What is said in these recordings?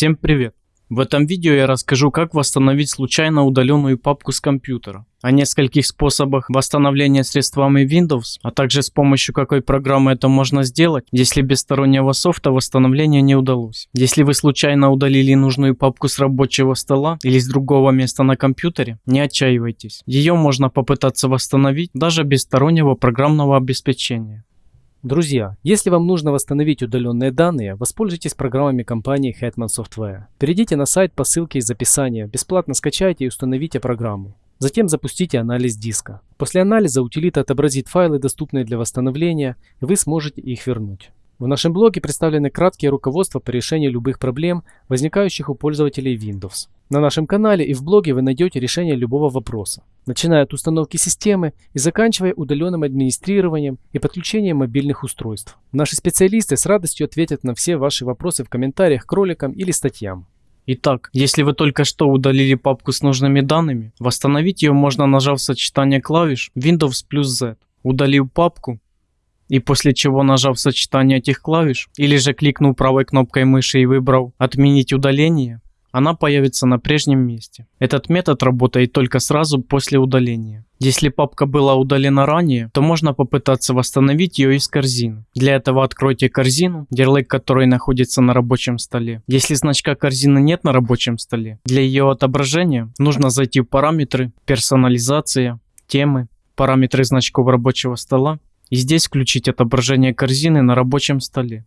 Всем привет! В этом видео я расскажу, как восстановить случайно удаленную папку с компьютера, о нескольких способах восстановления средствами Windows, а также с помощью какой программы это можно сделать, если без стороннего софта восстановление не удалось. Если вы случайно удалили нужную папку с рабочего стола или с другого места на компьютере, не отчаивайтесь. Ее можно попытаться восстановить даже без стороннего программного обеспечения. Друзья, если вам нужно восстановить удаленные данные, воспользуйтесь программами компании Hetman Software. Перейдите на сайт по ссылке из описания, бесплатно скачайте и установите программу. Затем запустите анализ диска. После анализа утилита отобразит файлы, доступные для восстановления, и вы сможете их вернуть. В нашем блоге представлены краткие руководства по решению любых проблем, возникающих у пользователей Windows. На нашем канале и в блоге вы найдете решение любого вопроса, начиная от установки системы и заканчивая удаленным администрированием и подключением мобильных устройств. Наши специалисты с радостью ответят на все ваши вопросы в комментариях к роликам или статьям. Итак, если вы только что удалили папку с нужными данными, восстановить ее можно нажав сочетание клавиш Windows плюс Z. Удалив папку, и после чего нажав сочетание этих клавиш или же кликнув правой кнопкой мыши и выбрав «Отменить удаление», она появится на прежнем месте. Этот метод работает только сразу после удаления. Если папка была удалена ранее, то можно попытаться восстановить ее из корзины. Для этого откройте корзину, ярлык которой находится на рабочем столе. Если значка корзины нет на рабочем столе, для ее отображения нужно зайти в параметры, персонализация, темы, параметры значков рабочего стола и здесь включить отображение корзины на рабочем столе.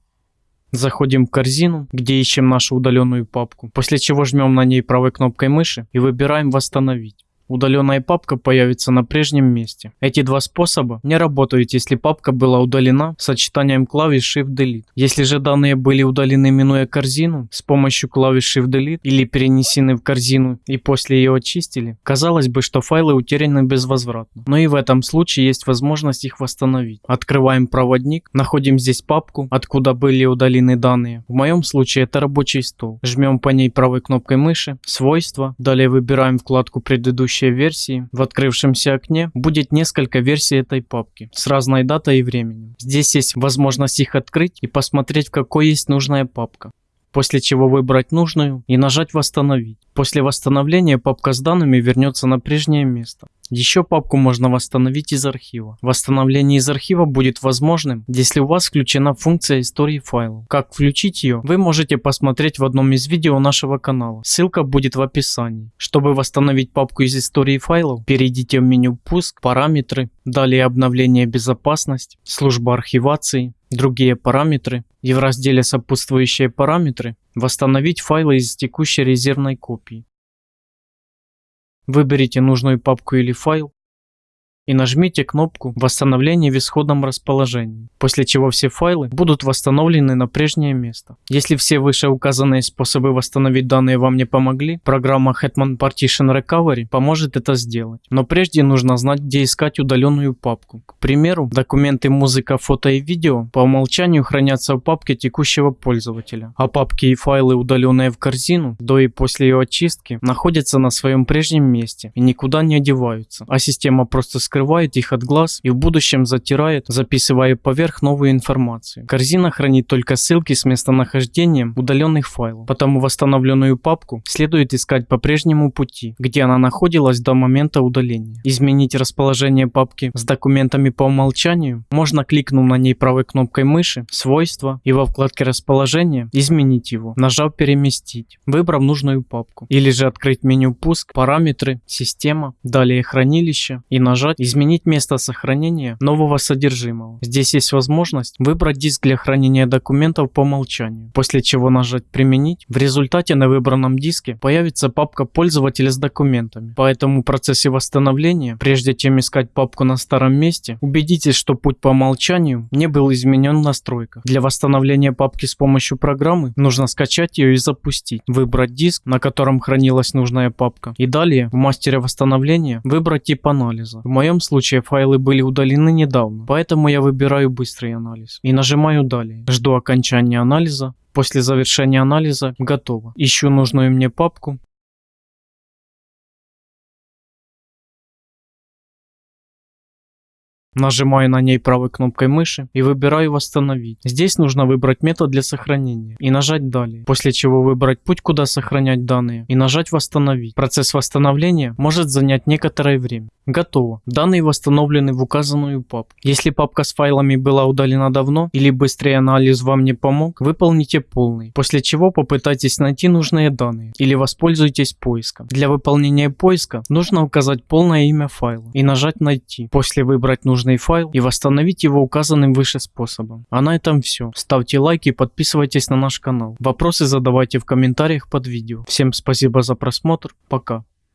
Заходим в корзину, где ищем нашу удаленную папку, после чего жмем на ней правой кнопкой мыши и выбираем «Восстановить». Удаленная папка появится на прежнем месте. Эти два способа не работают, если папка была удалена сочетанием клавиш Shift-Delete. Если же данные были удалены минуя корзину с помощью клавиш Shift-Delete или перенесены в корзину и после ее очистили, казалось бы, что файлы утеряны безвозвратно. Но и в этом случае есть возможность их восстановить. Открываем проводник, находим здесь папку, откуда были удалены данные. В моем случае это рабочий стол. Жмем по ней правой кнопкой мыши, свойства, далее выбираем вкладку предыдущей текущей версии в открывшемся окне будет несколько версий этой папки с разной датой и временем. Здесь есть возможность их открыть и посмотреть в какой есть нужная папка после чего выбрать нужную и нажать «Восстановить». После восстановления папка с данными вернется на прежнее место. Еще папку можно восстановить из архива. Восстановление из архива будет возможным, если у вас включена функция истории файлов. Как включить ее, вы можете посмотреть в одном из видео нашего канала. Ссылка будет в описании. Чтобы восстановить папку из истории файлов, перейдите в меню «Пуск», «Параметры», далее «Обновление безопасность», «Служба архивации», другие параметры и в разделе «Сопутствующие параметры» восстановить файлы из текущей резервной копии. Выберите нужную папку или файл и нажмите кнопку «Восстановление в исходном расположении», после чего все файлы будут восстановлены на прежнее место. Если все вышеуказанные способы восстановить данные вам не помогли, программа Hetman Partition Recovery поможет это сделать. Но прежде нужно знать, где искать удаленную папку. К примеру, документы музыка, фото и видео по умолчанию хранятся в папке текущего пользователя, а папки и файлы, удаленные в корзину, до и после ее очистки, находятся на своем прежнем месте и никуда не одеваются, а система просто скрывает их от глаз и в будущем затирает, записывая поверх новую информацию. Корзина хранит только ссылки с местонахождением удаленных файлов, потому восстановленную папку следует искать по прежнему пути, где она находилась до момента удаления. Изменить расположение папки с документами по умолчанию можно кликнув на ней правой кнопкой мыши «Свойства» и во вкладке «Расположение» изменить его, нажав «Переместить», выбрав нужную папку. Или же открыть меню «Пуск», «Параметры», «Система», далее «Хранилище» и нажать изменить место сохранения нового содержимого. Здесь есть возможность выбрать диск для хранения документов по умолчанию, после чего нажать «Применить». В результате на выбранном диске появится папка пользователя с документами. Поэтому в процессе восстановления, прежде чем искать папку на старом месте, убедитесь, что путь по умолчанию не был изменен в настройках. Для восстановления папки с помощью программы нужно скачать ее и запустить, выбрать диск, на котором хранилась нужная папка, и далее в мастере восстановления выбрать тип анализа. В моем моем случае файлы были удалены недавно, поэтому я выбираю быстрый анализ и нажимаю далее. Жду окончания анализа. После завершения анализа готово. Ищу нужную мне папку Нажимаю на ней правой кнопкой мыши и выбираю «Восстановить». Здесь нужно выбрать метод для сохранения и нажать «Далее», после чего выбрать путь, куда сохранять данные и нажать «Восстановить». Процесс восстановления может занять некоторое время. Готово. Данные восстановлены в указанную папку. Если папка с файлами была удалена давно или быстрый анализ вам не помог, выполните полный, после чего попытайтесь найти нужные данные или воспользуйтесь поиском. Для выполнения поиска нужно указать полное имя файла и нажать «Найти», после выбрать нужный файл и восстановить его указанным выше способом. А на этом все. Ставьте лайки и подписывайтесь на наш канал. Вопросы задавайте в комментариях под видео. Всем спасибо за просмотр. Пока.